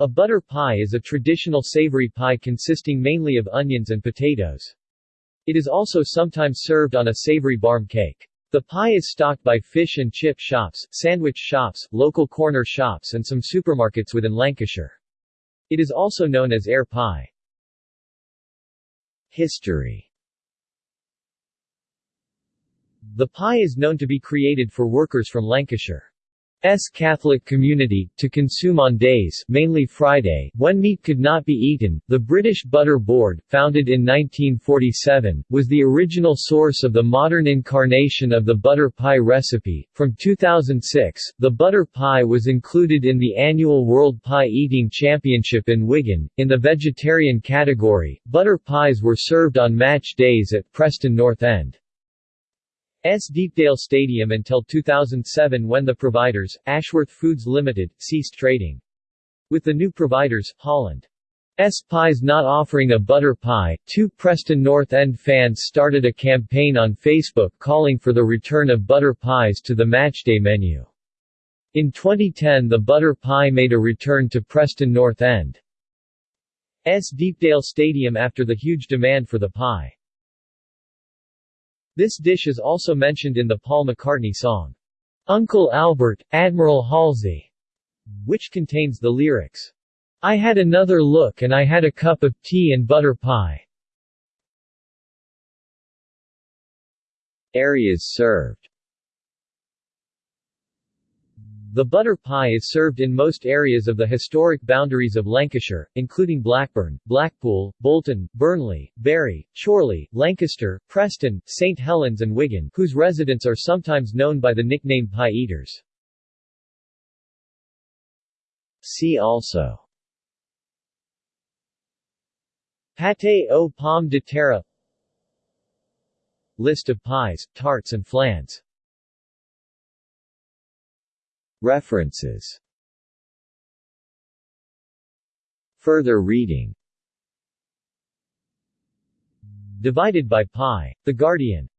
A butter pie is a traditional savory pie consisting mainly of onions and potatoes. It is also sometimes served on a savory barm cake. The pie is stocked by fish and chip shops, sandwich shops, local corner shops and some supermarkets within Lancashire. It is also known as air pie. History The pie is known to be created for workers from Lancashire. S. Catholic community, to consume on days mainly Friday, when meat could not be eaten. The British Butter Board, founded in 1947, was the original source of the modern incarnation of the butter pie recipe. From 2006, the butter pie was included in the annual World Pie Eating Championship in Wigan. In the vegetarian category, butter pies were served on match days at Preston North End. S. Deepdale Stadium until 2007 when the providers, Ashworth Foods Limited, ceased trading. With the new providers, Holland. S. Pies not offering a butter pie, two Preston North End fans started a campaign on Facebook calling for the return of butter pies to the matchday menu. In 2010 the butter pie made a return to Preston North End. S. Deepdale Stadium after the huge demand for the pie. This dish is also mentioned in the Paul McCartney song, Uncle Albert, Admiral Halsey, which contains the lyrics, I had another look and I had a cup of tea and butter pie. Areas served The butter pie is served in most areas of the historic boundaries of Lancashire, including Blackburn, Blackpool, Bolton, Burnley, Bury, Chorley, Lancaster, Preston, St Helens and Wigan, whose residents are sometimes known by the nickname pie eaters. See also Pâté aux pommes de terre List of pies, tarts and flans References. Further reading. Divided by Pi, The Guardian